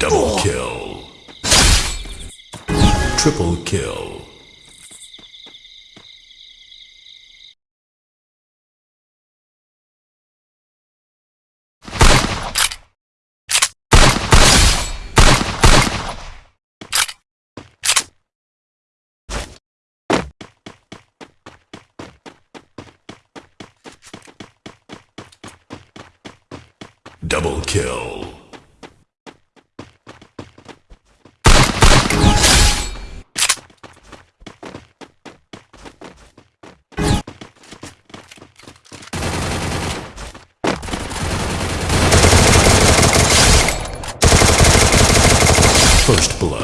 Double kill. Triple kill. Double kill. First Blood.